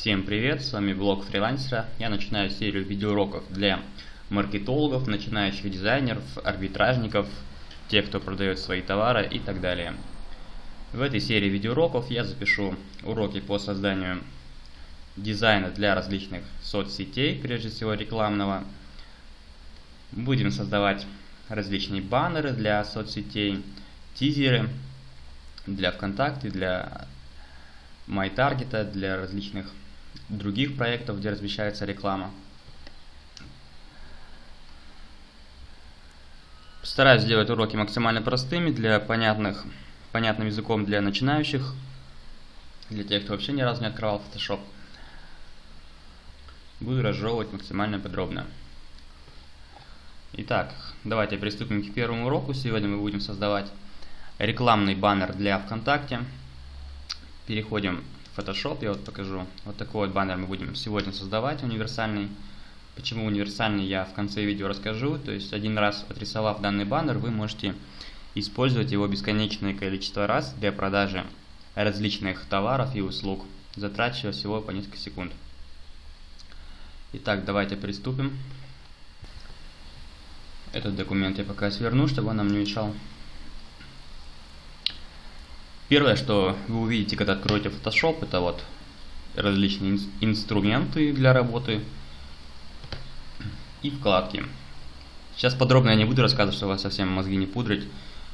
Всем привет, с вами блог фрилансера. Я начинаю серию видеоуроков для маркетологов, начинающих дизайнеров, арбитражников, тех, кто продает свои товары и так далее. В этой серии видеоуроков я запишу уроки по созданию дизайна для различных соцсетей, прежде всего рекламного. Будем создавать различные баннеры для соцсетей, тизеры для ВКонтакте, для MyTarget, для различных других проектов, где размещается реклама. Стараюсь сделать уроки максимально простыми, для понятных, понятным языком для начинающих, для тех, кто вообще ни разу не открывал Photoshop. Буду разжевывать максимально подробно. Итак, давайте приступим к первому уроку. Сегодня мы будем создавать рекламный баннер для ВКонтакте. Переходим Photoshop, я вот покажу. Вот такой вот баннер мы будем сегодня создавать, универсальный. Почему универсальный, я в конце видео расскажу. То есть один раз отрисовав данный баннер, вы можете использовать его бесконечное количество раз для продажи различных товаров и услуг, затрачивая всего по несколько секунд. Итак, давайте приступим. Этот документ я пока сверну, чтобы он нам не мешал. Первое, что вы увидите, когда откроете Photoshop, это вот различные ин инструменты для работы и вкладки. Сейчас подробно я не буду рассказывать, чтобы вас совсем мозги не пудрить.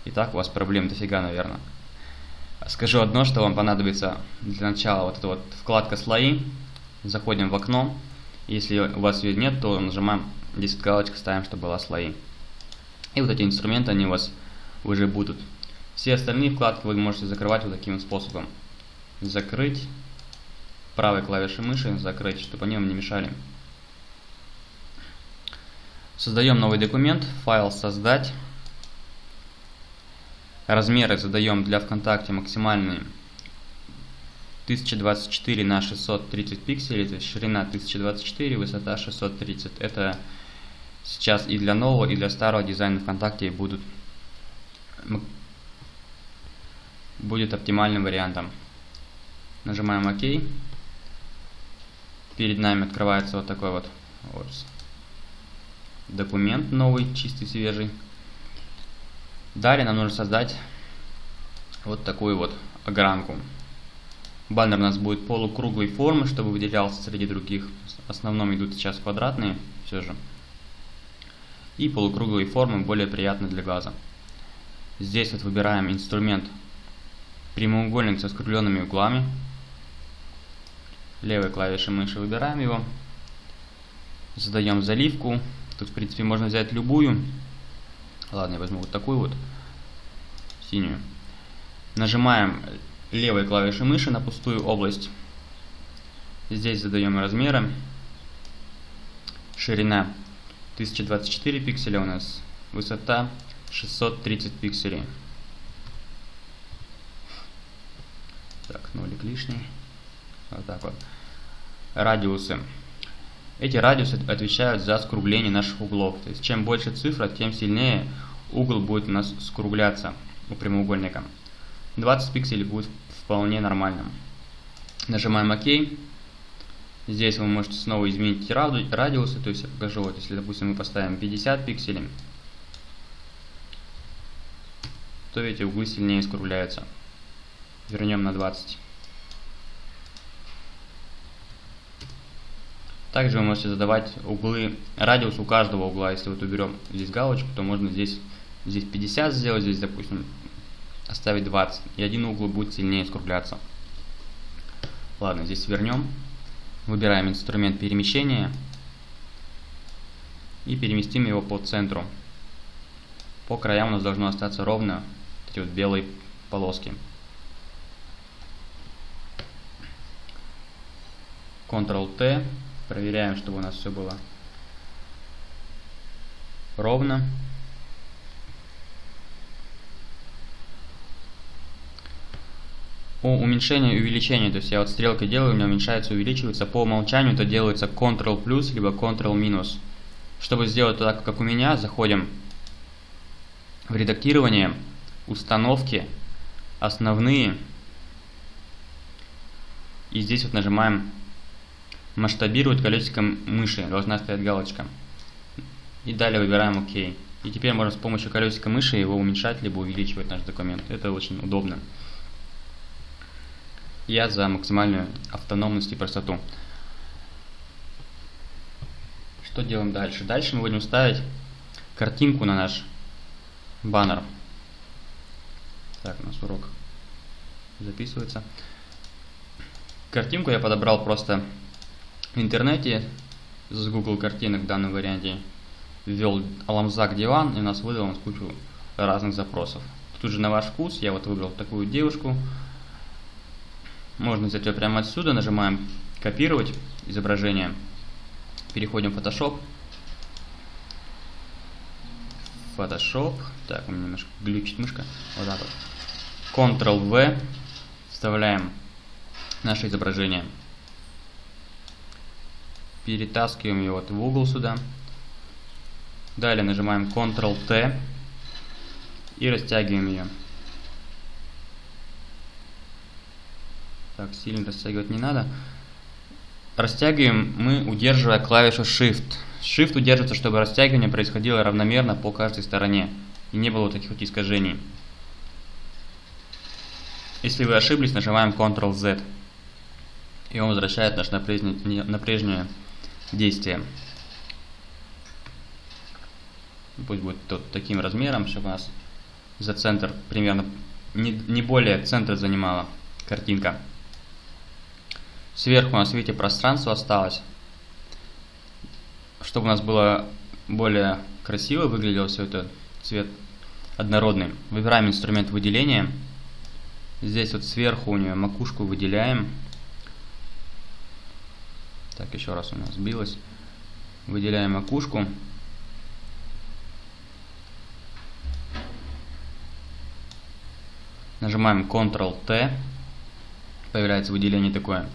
И так у вас проблем дофига, наверное. Скажу одно, что вам понадобится для начала вот эта вот вкладка слои. Заходим в окно. Если у вас ее нет, то нажимаем здесь галочку, ставим, чтобы была слои. И вот эти инструменты, они у вас уже будут. Все остальные вкладки вы можете закрывать вот таким способом. Закрыть правой клавишей мыши, закрыть, чтобы они вам не мешали. Создаем новый документ, файл создать. Размеры задаем для ВКонтакте максимальные 1024 на 630 пикселей, то есть ширина 1024, высота 630. Это сейчас и для нового, и для старого дизайна ВКонтакте будут будет оптимальным вариантом. Нажимаем ОК. Перед нами открывается вот такой вот, документ новый, чистый, свежий. Далее нам нужно создать вот такую вот огранку. Баннер у нас будет полукруглой формы, чтобы выделялся среди других. В основном идут сейчас квадратные, все же. И полукруглые формы более приятны для глаза. Здесь вот выбираем инструмент прямоугольник со скругленными углами. Левой клавишей мыши выбираем его. Задаем заливку. Тут, в принципе, можно взять любую. Ладно, я возьму вот такую вот, синюю. Нажимаем левой клавишей мыши на пустую область. Здесь задаем размеры. Ширина 1024 пикселя у нас. Высота 630 пикселей. Так, нолик лишний. Вот так вот. Радиусы. Эти радиусы отвечают за скругление наших углов. То есть чем больше цифра, тем сильнее угол будет у нас скругляться у прямоугольника. 20 пикселей будет вполне нормальным. Нажимаем ОК. Здесь вы можете снова изменить радиусы. То есть я покажу, вот если, допустим, мы поставим 50 пикселей, то эти углы сильнее скругляются вернем на 20. Также вы можете задавать углы, радиус у каждого угла. Если вот уберем здесь галочку, то можно здесь, здесь 50 сделать, здесь, допустим, оставить 20. И один угол будет сильнее скругляться. Ладно, здесь вернем. Выбираем инструмент перемещения. И переместим его по центру. По краям у нас должно остаться ровно эти вот белые полоски. Ctrl-T. Проверяем, чтобы у нас все было ровно. По уменьшению и увеличению, то есть я вот стрелкой делаю, у меня уменьшается, увеличивается. По умолчанию это делается Ctrl плюс, либо Ctrl минус. Чтобы сделать так, как у меня, заходим в редактирование, установки, основные. И здесь вот нажимаем масштабировать колесиком мыши, должна стоять галочка. И далее выбираем ОК. И теперь можно с помощью колесика мыши его уменьшать, либо увеличивать наш документ. Это очень удобно. Я за максимальную автономность и простоту. Что делаем дальше? Дальше мы будем ставить картинку на наш баннер. Так, у нас урок записывается. Картинку я подобрал просто интернете с Google картинок в данном варианте. Ввел Аламзак диван и у нас выдал он кучу разных запросов. Тут же на ваш вкус я вот выбрал такую девушку. Можно взять ее прямо отсюда, нажимаем копировать изображение. Переходим в Photoshop. Photoshop. Так, у меня немножко глючит мышка. Вот так вот. Ctrl-V. Вставляем наше изображение. Перетаскиваем его вот в угол сюда. Далее нажимаем Ctrl-T и растягиваем ее. Так, сильно растягивать не надо. Растягиваем мы, удерживая клавишу Shift. Shift удерживается, чтобы растягивание происходило равномерно по каждой стороне и не было таких вот искажений. Если вы ошиблись, нажимаем Ctrl-Z. И он возвращает наш на прежнее, на прежнее действие. Пусть будет тот таким размером, чтобы у нас за центр примерно не, не более центра занимала картинка. Сверху у нас, видите, пространство осталось. Чтобы у нас было более красиво выглядело все это, цвет однородный. Выбираем инструмент выделения. Здесь вот сверху у нее макушку выделяем. Так, еще раз у нас сбилось. Выделяем макушку. Нажимаем Ctrl-T. Появляется выделение такое.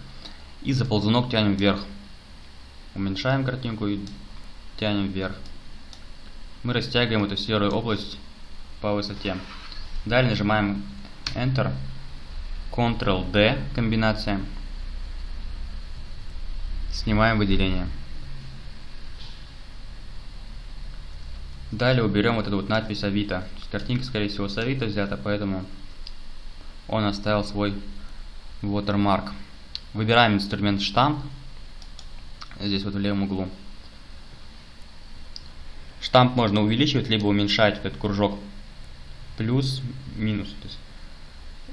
И за ползунок тянем вверх. Уменьшаем картинку и тянем вверх. Мы растягиваем эту серую область по высоте. Далее нажимаем Enter. Ctrl-D комбинация. Снимаем выделение. Далее уберем вот эту вот надпись Авито. Картинка, скорее всего, с Авито взята, поэтому он оставил свой watermark. Выбираем инструмент штамп. Здесь вот в левом углу. Штамп можно увеличивать, либо уменьшать этот кружок. Плюс, минус. То есть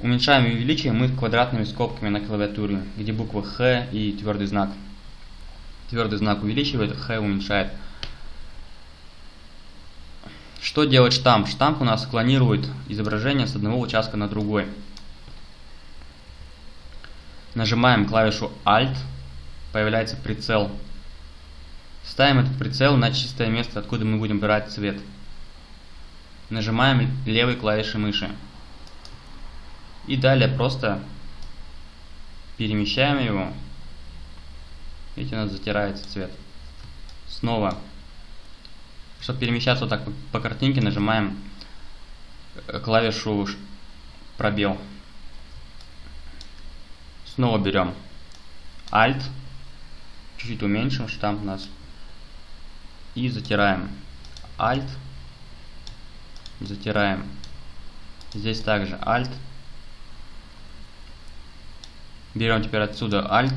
уменьшаем и увеличиваем мы квадратными скобками на клавиатуре, где буква Х и твердый знак. Твердый знак увеличивает, Х уменьшает. Что делает штамп? Штамп у нас клонирует изображение с одного участка на другой. Нажимаем клавишу Alt, появляется прицел. Ставим этот прицел на чистое место, откуда мы будем брать цвет. Нажимаем левой клавишей мыши. И далее просто перемещаем его Видите, у нас затирается цвет. Снова. Чтобы перемещаться вот так по, картинке, нажимаем э, клавишу пробел. Снова берем Alt. Чуть-чуть уменьшим штамп у нас. И затираем. Alt. Затираем. Здесь также Alt. Берем теперь отсюда Alt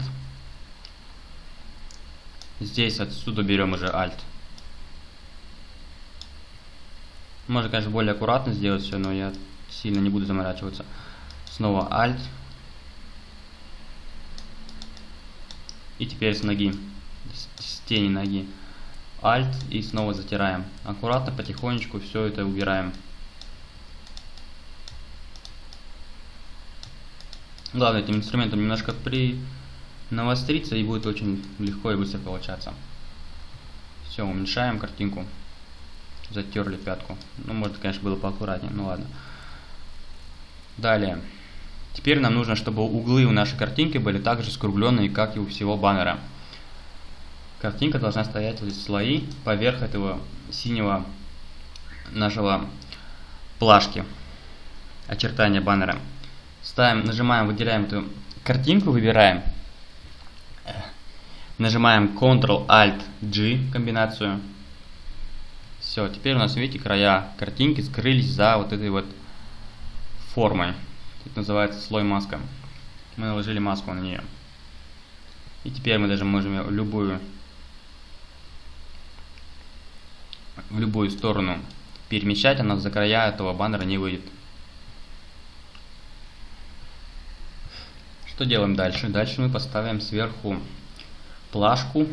Здесь отсюда берем уже Alt. Можно, конечно, более аккуратно сделать все, но я сильно не буду заморачиваться. Снова Alt. И теперь с ноги, с тени ноги. Alt и снова затираем. Аккуратно, потихонечку все это убираем. Главное этим инструментом немножко при навостриться и будет очень легко и быстро получаться. Все, уменьшаем картинку. Затерли пятку. Ну, может, конечно, было поаккуратнее, ну ладно. Далее. Теперь нам нужно, чтобы углы у нашей картинки были также скругленные, как и у всего баннера. Картинка должна стоять в слои поверх этого синего нашего плашки очертания баннера. Ставим, нажимаем, выделяем эту картинку, выбираем Нажимаем Ctrl-Alt-G комбинацию. Все, теперь у нас, видите, края картинки скрылись за вот этой вот формой. Это называется слой маска. Мы наложили маску на нее. И теперь мы даже можем любую в любую сторону перемещать, она за края этого баннера не выйдет. Что делаем дальше? Дальше мы поставим сверху плашку,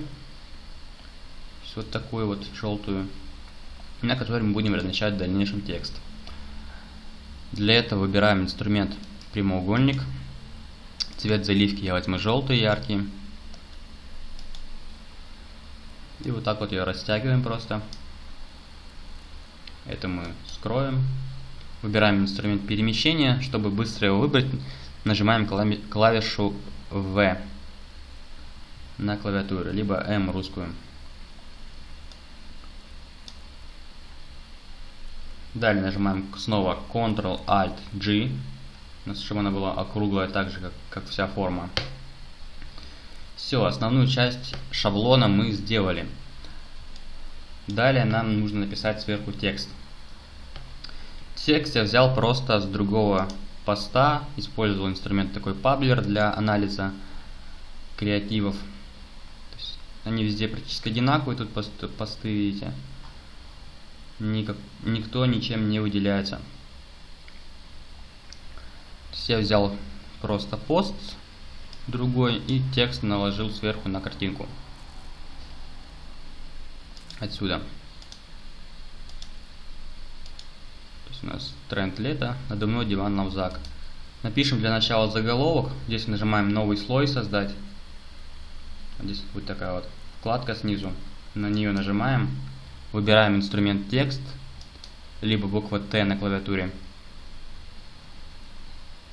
вот такую вот желтую, на которой мы будем размещать в дальнейшем текст. Для этого выбираем инструмент прямоугольник. Цвет заливки я возьму желтый, яркий. И вот так вот ее растягиваем просто. Это мы скроем. Выбираем инструмент перемещения. Чтобы быстро его выбрать, нажимаем клавишу V на клавиатуре, либо M русскую. Далее нажимаем снова Ctrl-Alt-G, чтобы она была округлая так же, как, как вся форма. Все, основную часть шаблона мы сделали. Далее нам нужно написать сверху текст. Текст я взял просто с другого поста, использовал инструмент такой Publer для анализа креативов. Они везде практически одинаковые, тут посты, посты видите. Никак, никто ничем не выделяется. я взял просто пост другой и текст наложил сверху на картинку. Отсюда. То есть у нас тренд лета, надо мной диван Навзак. Напишем для начала заголовок. Здесь нажимаем новый слой создать. Здесь будет такая вот вкладка снизу. На нее нажимаем. Выбираем инструмент текст. Либо буква Т на клавиатуре.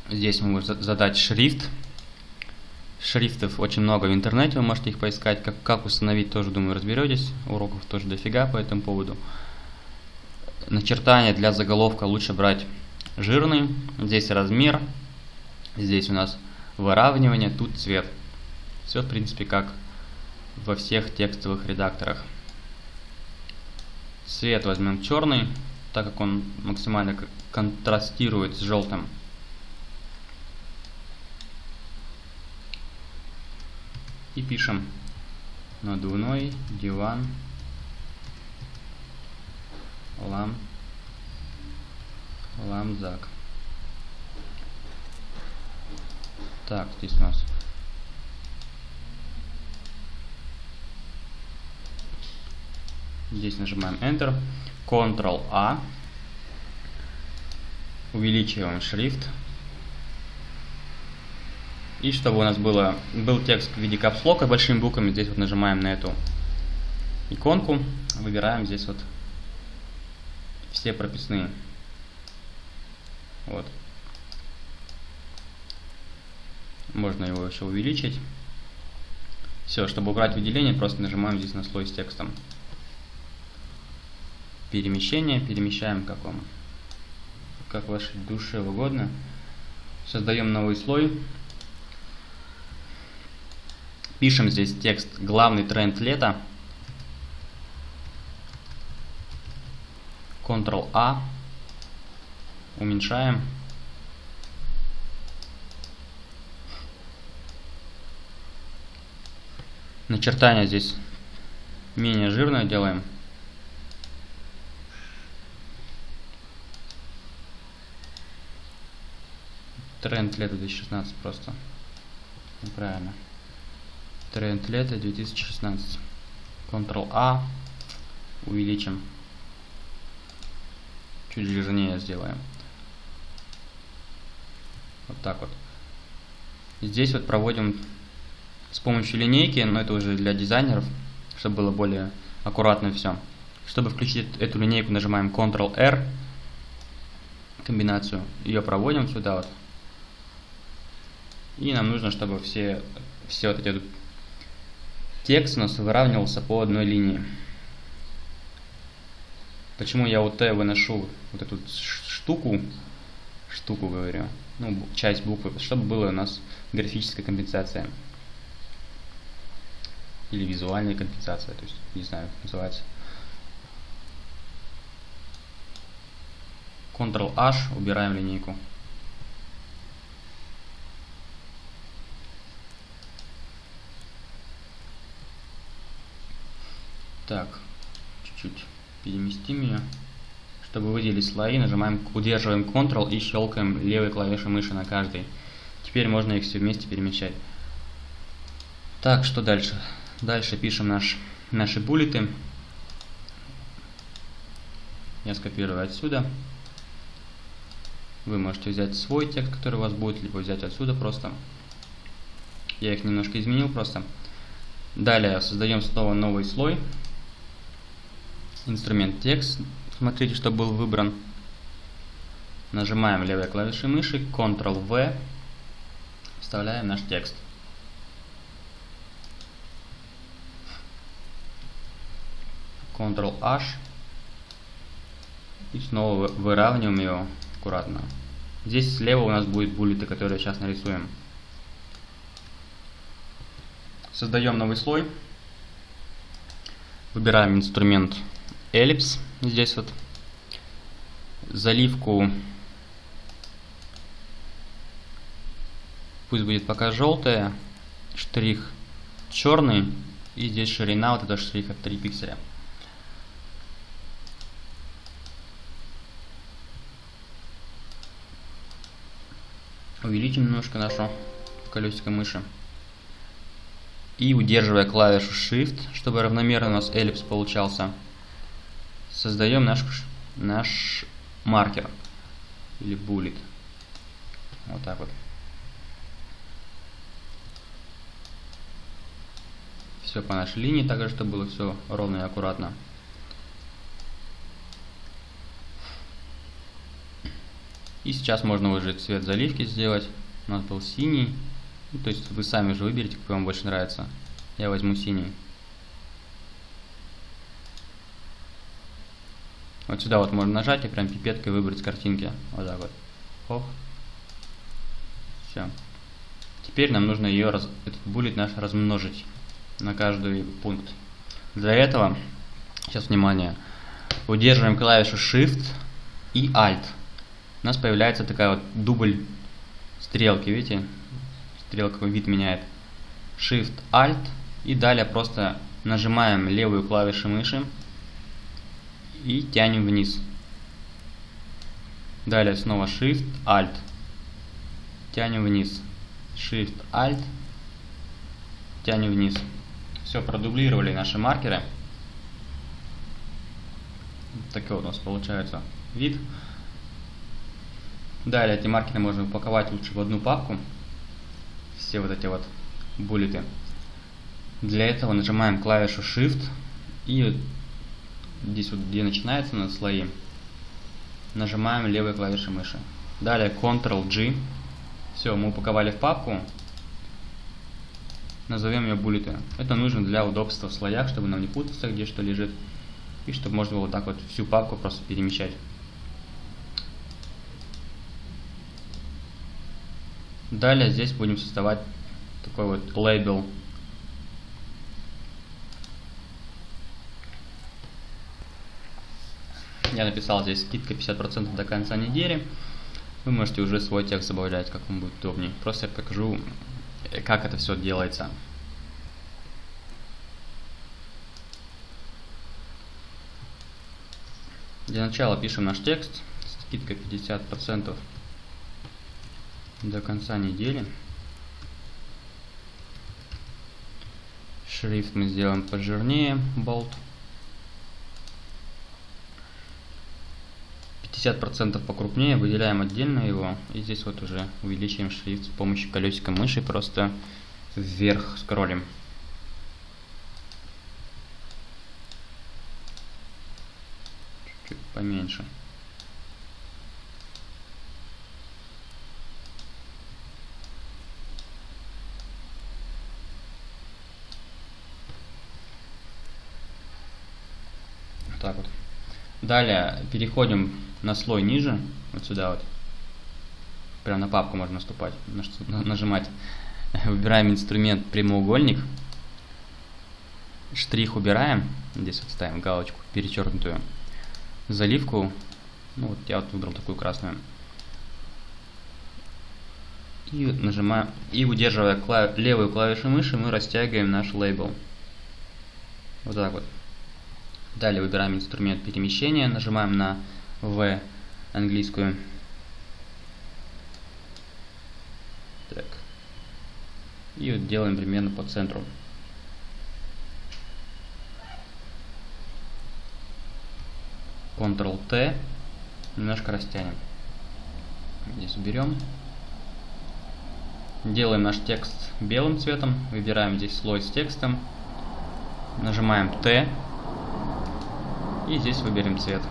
Здесь мы можем задать шрифт. Шрифтов очень много в интернете, вы можете их поискать. Как, как установить, тоже, думаю, разберетесь. Уроков тоже дофига по этому поводу. Начертание для заголовка лучше брать жирный. Здесь размер. Здесь у нас выравнивание, тут цвет. Все, в принципе, как во всех текстовых редакторах. Цвет возьмем черный, так как он максимально контрастирует с желтым. И пишем надувной диван лам ламзак. Так, здесь у нас Здесь нажимаем Enter, Ctrl-A, увеличиваем шрифт. И чтобы у нас было, был текст в виде капслока большими буквами, здесь вот нажимаем на эту иконку, выбираем здесь вот все прописные. Вот. Можно его еще увеличить. Все, чтобы убрать выделение, просто нажимаем здесь на слой с текстом перемещение, перемещаем как вам, как вашей душе угодно. Создаем новый слой. Пишем здесь текст «Главный тренд лета». Ctrl-A. Уменьшаем. Начертание здесь менее жирное делаем. Тренд лета 2016 просто. Неправильно. Тренд лета 2016. Ctrl-A. Увеличим. Чуть жирнее сделаем. Вот так вот. Здесь вот проводим с помощью линейки, но это уже для дизайнеров, чтобы было более аккуратно все. Чтобы включить эту линейку, нажимаем Ctrl-R, комбинацию, ее проводим сюда вот, и нам нужно, чтобы все, все вот эти текст у нас выравнивался по одной линии. Почему я вот Т выношу вот эту штуку, штуку говорю, ну, часть буквы, чтобы была у нас графическая компенсация. или визуальная компенсация, то есть не знаю, как называется. Ctrl-H, убираем линейку. Так, чуть-чуть переместим ее. Чтобы выделить слои, нажимаем, удерживаем Ctrl и щелкаем левой клавишей мыши на каждой. Теперь можно их все вместе перемещать. Так, что дальше? Дальше пишем наш, наши буллеты. Я скопирую отсюда. Вы можете взять свой текст, который у вас будет, либо взять отсюда просто. Я их немножко изменил просто. Далее создаем снова новый слой. Инструмент текст. Смотрите, что был выбран. Нажимаем левой клавишей мыши, Ctrl-V, вставляем наш текст. Ctrl-H и снова выравниваем его аккуратно. Здесь слева у нас будет буллеты, которые сейчас нарисуем. Создаем новый слой. Выбираем инструмент эллипс. Здесь вот. Заливку пусть будет пока желтая. Штрих черный. И здесь ширина вот этого штриха 3 пикселя. Увеличим немножко нашу колесико мыши. И удерживая клавишу Shift, чтобы равномерно у нас эллипс получался, создаем наш, наш маркер или буллет. Вот так вот. Все по нашей линии, также чтобы было все ровно и аккуратно. И сейчас можно уже цвет заливки сделать. У нас был синий. Ну, то есть вы сами уже выберете, какой вам больше нравится. Я возьму синий. Вот сюда вот можно нажать и прям пипеткой выбрать картинки. Вот так вот. Ох. Все. Теперь нам нужно ее, раз, этот буллет наш размножить на каждый пункт. Для этого, сейчас внимание, удерживаем клавишу Shift и Alt у нас появляется такая вот дубль стрелки, видите? Стрелка вид меняет. Shift, Alt и далее просто нажимаем левую клавишу мыши и тянем вниз. Далее снова Shift, Alt. Тянем вниз. Shift, Alt. Тянем вниз. Все, продублировали наши маркеры. Такой у нас получается вид. Далее эти маркеры можно упаковать лучше в одну папку. Все вот эти вот буллеты. Для этого нажимаем клавишу Shift и здесь вот где начинается на слои нажимаем левой клавишей мыши. Далее Ctrl-G. Все, мы упаковали в папку. Назовем ее буллеты. Это нужно для удобства в слоях, чтобы нам не путаться, где что лежит. И чтобы можно было вот так вот всю папку просто перемещать. Далее здесь будем создавать такой вот лейбл. Я написал здесь скидка 50% до конца недели. Вы можете уже свой текст добавлять, как вам будет удобнее. Просто я покажу, как это все делается. Для начала пишем наш текст. Скидка 50% до конца недели. Шрифт мы сделаем пожирнее, болт. 50% покрупнее, выделяем отдельно его. И здесь вот уже увеличиваем шрифт с помощью колесика мыши, просто вверх скроллим. Чуть-чуть поменьше. так вот. Далее переходим на слой ниже, вот сюда вот. Прям на папку можно наступать, нажимать. Выбираем инструмент прямоугольник. Штрих убираем, здесь вот ставим галочку перечеркнутую. Заливку, ну вот я вот выбрал такую красную. И нажимаем, и удерживая клав, левую клавишу мыши, мы растягиваем наш лейбл. Вот так вот. Далее выбираем инструмент перемещения, нажимаем на V английскую. Так. И вот делаем примерно по центру. Ctrl-T. Немножко растянем. Здесь уберем. Делаем наш текст белым цветом. Выбираем здесь слой с текстом. Нажимаем T. И здесь выберем цвет.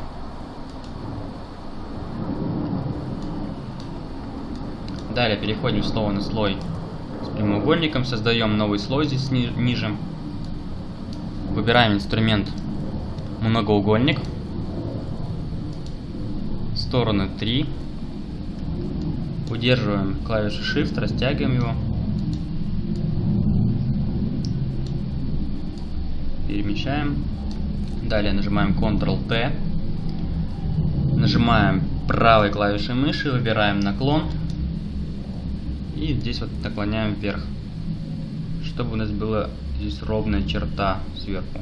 Далее переходим снова на слой с прямоугольником. Создаем новый слой здесь ни ниже. Выбираем инструмент многоугольник. Стороны 3. Удерживаем клавишу Shift, растягиваем его. Перемещаем. Далее нажимаем Ctrl-T. Нажимаем правой клавишей мыши, выбираем наклон. И здесь вот наклоняем вверх. Чтобы у нас была здесь ровная черта сверху.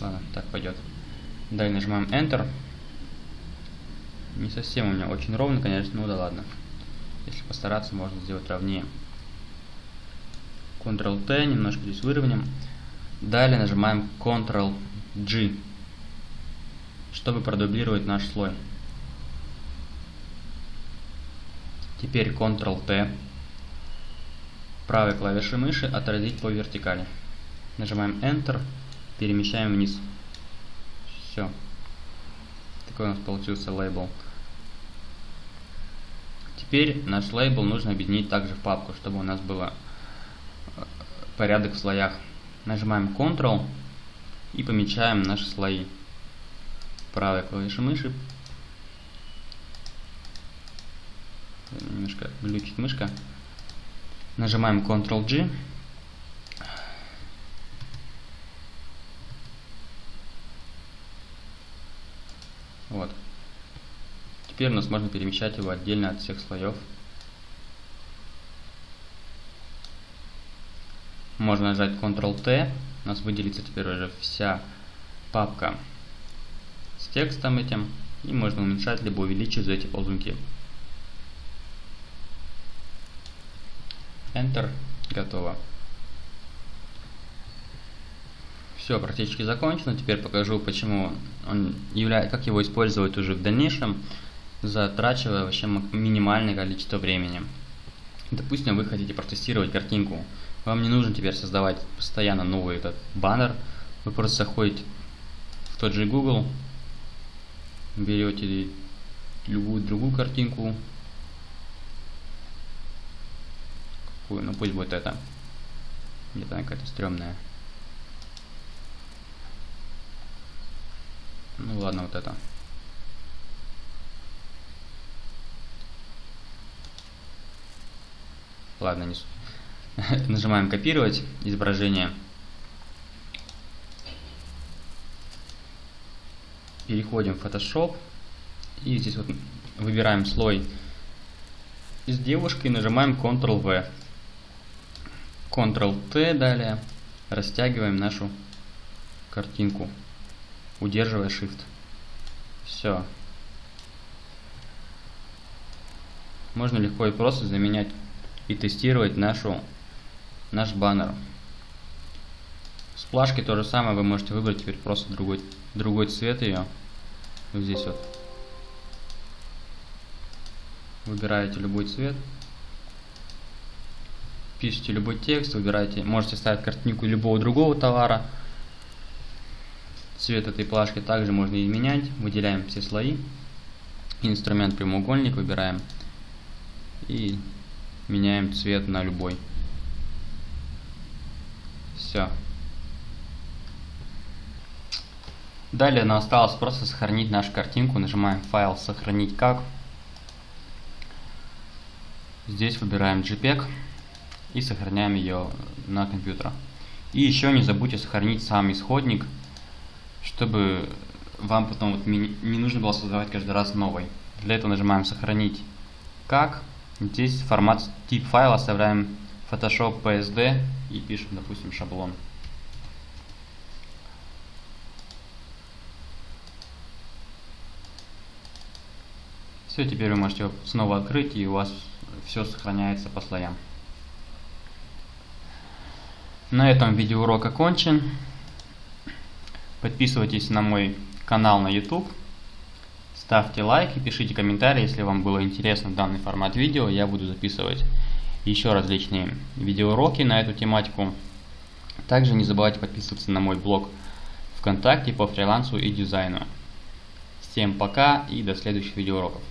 Ладно, так пойдет. Далее нажимаем Enter. Не совсем у меня очень ровно, конечно, ну да ладно. Если постараться, можно сделать ровнее. Ctrl-T, немножко здесь выровняем. Далее нажимаем Ctrl-G, чтобы продублировать наш слой. Теперь Ctrl-T, правой клавишей мыши отразить по вертикали. Нажимаем Enter, перемещаем вниз. Все. Такой у нас получился лейбл. Теперь наш лейбл нужно объединить также в папку, чтобы у нас был э, порядок в слоях. Нажимаем Ctrl и помечаем наши слои. Правой клавишей мыши. Немножко глючит мышка. Нажимаем Ctrl-G. Вот. Теперь у нас можно перемещать его отдельно от всех слоев. Можно нажать Ctrl-T, у нас выделится теперь уже вся папка с текстом этим. И можно уменьшать либо увеличить эти ползунки. Enter. Готово. Все, практически закончено. Теперь покажу, почему он является, как его использовать уже в дальнейшем затрачивая вообще минимальное количество времени. Допустим, вы хотите протестировать картинку. Вам не нужно теперь создавать постоянно новый этот баннер. Вы просто заходите в тот же Google, берете любую другую картинку. Какую? Ну пусть будет это. Где-то она какая-то стрёмная. Ну ладно, вот это. Ладно, не суть. Нажимаем копировать изображение. Переходим в Photoshop. И здесь вот выбираем слой из девушки и нажимаем Ctrl-V. Ctrl-T далее. Растягиваем нашу картинку, удерживая Shift. Все. Можно легко и просто заменять и тестировать нашу, наш баннер. С то же самое, вы можете выбрать теперь просто другой, другой цвет ее. Вот здесь вот. Выбираете любой цвет. Пишите любой текст, выбираете, можете ставить картинку любого другого товара. Цвет этой плашки также можно изменять. Выделяем все слои. Инструмент прямоугольник выбираем. И меняем цвет на любой. Все. Далее нам осталось просто сохранить нашу картинку. Нажимаем файл сохранить как. Здесь выбираем JPEG и сохраняем ее на компьютер. И еще не забудьте сохранить сам исходник, чтобы вам потом вот не нужно было создавать каждый раз новый. Для этого нажимаем «Сохранить как». Здесь формат тип файла оставляем Photoshop PSD и пишем, допустим, шаблон. Все, теперь вы можете снова открыть, и у вас все сохраняется по слоям. На этом видеоурок окончен. Подписывайтесь на мой канал на YouTube. Ставьте лайки, пишите комментарии, если вам было интересно данный формат видео. Я буду записывать еще различные видеоуроки на эту тематику. Также не забывайте подписываться на мой блог ВКонтакте по фрилансу и дизайну. Всем пока и до следующих видеоуроков.